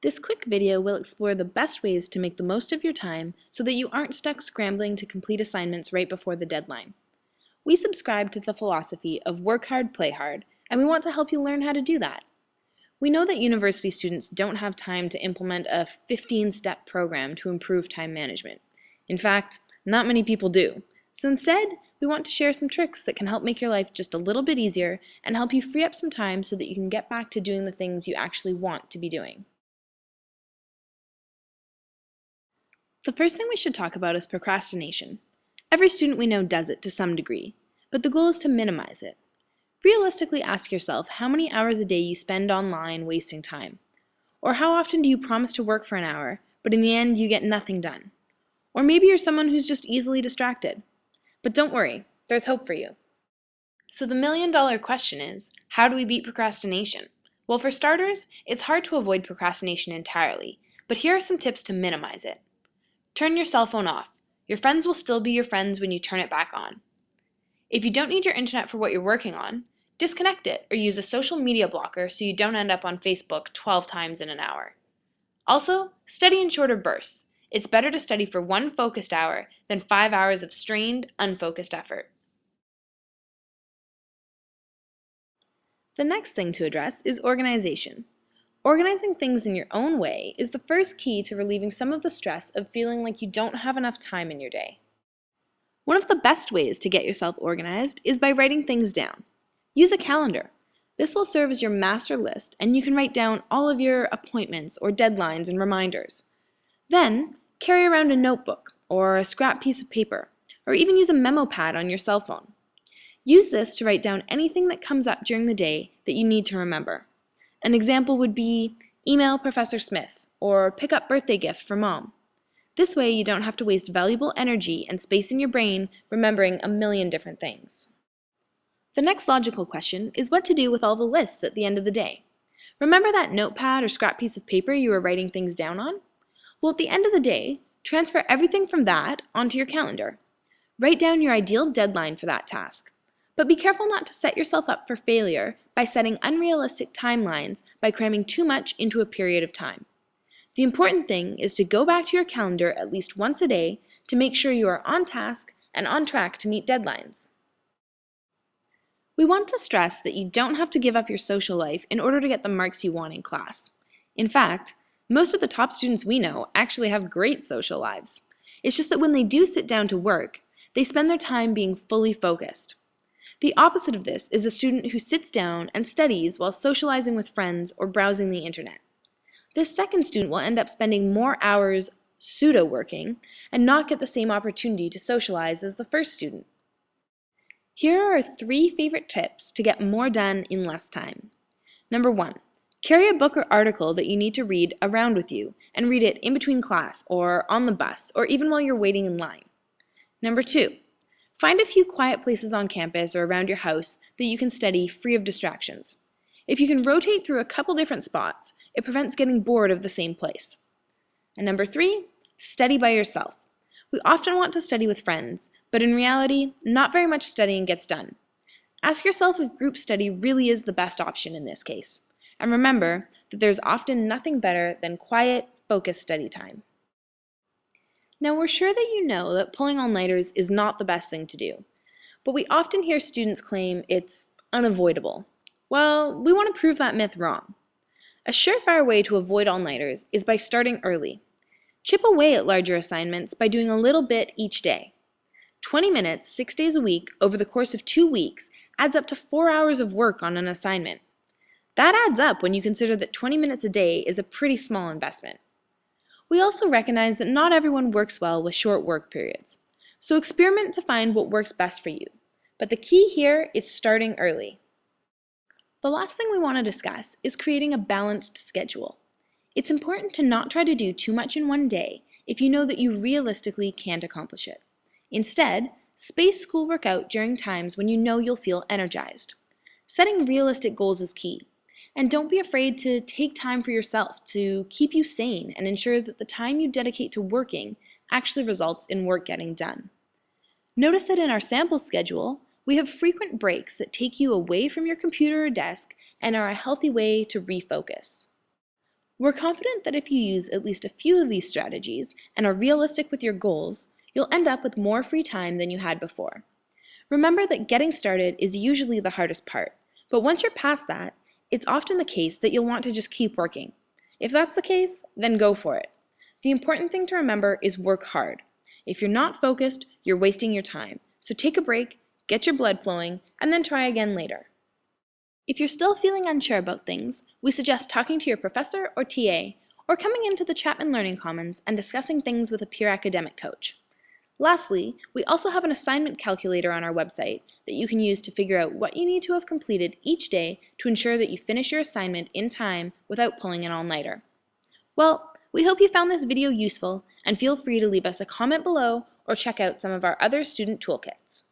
This quick video will explore the best ways to make the most of your time so that you aren't stuck scrambling to complete assignments right before the deadline. We subscribe to the philosophy of work hard, play hard, and we want to help you learn how to do that. We know that university students don't have time to implement a 15-step program to improve time management. In fact, not many people do. So instead, we want to share some tricks that can help make your life just a little bit easier and help you free up some time so that you can get back to doing the things you actually want to be doing. The first thing we should talk about is procrastination. Every student we know does it to some degree, but the goal is to minimize it. Realistically ask yourself how many hours a day you spend online wasting time. Or how often do you promise to work for an hour, but in the end you get nothing done? Or maybe you're someone who's just easily distracted. But don't worry, there's hope for you. So the million dollar question is, how do we beat procrastination? Well, for starters, it's hard to avoid procrastination entirely, but here are some tips to minimize it. Turn your cell phone off. Your friends will still be your friends when you turn it back on. If you don't need your internet for what you're working on, disconnect it or use a social media blocker so you don't end up on Facebook 12 times in an hour. Also, study in shorter bursts. It's better to study for one focused hour than five hours of strained, unfocused effort. The next thing to address is organization. Organizing things in your own way is the first key to relieving some of the stress of feeling like you don't have enough time in your day. One of the best ways to get yourself organized is by writing things down. Use a calendar. This will serve as your master list and you can write down all of your appointments or deadlines and reminders. Then, carry around a notebook or a scrap piece of paper, or even use a memo pad on your cell phone. Use this to write down anything that comes up during the day that you need to remember. An example would be email Professor Smith or pick up birthday gift for mom. This way you don't have to waste valuable energy and space in your brain remembering a million different things. The next logical question is what to do with all the lists at the end of the day. Remember that notepad or scrap piece of paper you were writing things down on? Well, at the end of the day, transfer everything from that onto your calendar. Write down your ideal deadline for that task. But be careful not to set yourself up for failure by setting unrealistic timelines by cramming too much into a period of time. The important thing is to go back to your calendar at least once a day to make sure you are on task and on track to meet deadlines. We want to stress that you don't have to give up your social life in order to get the marks you want in class. In fact, most of the top students we know actually have great social lives. It's just that when they do sit down to work, they spend their time being fully focused. The opposite of this is a student who sits down and studies while socializing with friends or browsing the internet. This second student will end up spending more hours pseudo-working and not get the same opportunity to socialize as the first student. Here are three favorite tips to get more done in less time. Number one, Carry a book or article that you need to read around with you and read it in between class or on the bus or even while you're waiting in line. Number two, find a few quiet places on campus or around your house that you can study free of distractions. If you can rotate through a couple different spots, it prevents getting bored of the same place. And number three, study by yourself. We often want to study with friends, but in reality, not very much studying gets done. Ask yourself if group study really is the best option in this case. And remember that there's often nothing better than quiet, focused study time. Now we're sure that you know that pulling all-nighters is not the best thing to do, but we often hear students claim it's unavoidable. Well, we want to prove that myth wrong. A surefire way to avoid all-nighters is by starting early. Chip away at larger assignments by doing a little bit each day. 20 minutes, six days a week, over the course of two weeks adds up to four hours of work on an assignment. That adds up when you consider that 20 minutes a day is a pretty small investment. We also recognize that not everyone works well with short work periods, so experiment to find what works best for you. But the key here is starting early. The last thing we want to discuss is creating a balanced schedule. It's important to not try to do too much in one day if you know that you realistically can't accomplish it. Instead, space schoolwork out during times when you know you'll feel energized. Setting realistic goals is key. And don't be afraid to take time for yourself to keep you sane and ensure that the time you dedicate to working actually results in work getting done. Notice that in our sample schedule, we have frequent breaks that take you away from your computer or desk and are a healthy way to refocus. We're confident that if you use at least a few of these strategies and are realistic with your goals, you'll end up with more free time than you had before. Remember that getting started is usually the hardest part, but once you're past that, it's often the case that you'll want to just keep working. If that's the case, then go for it. The important thing to remember is work hard. If you're not focused, you're wasting your time. So take a break, get your blood flowing, and then try again later. If you're still feeling unsure about things, we suggest talking to your professor or TA, or coming into the Chapman Learning Commons and discussing things with a peer academic coach. Lastly, we also have an assignment calculator on our website that you can use to figure out what you need to have completed each day to ensure that you finish your assignment in time without pulling an all-nighter. Well, we hope you found this video useful and feel free to leave us a comment below or check out some of our other student toolkits.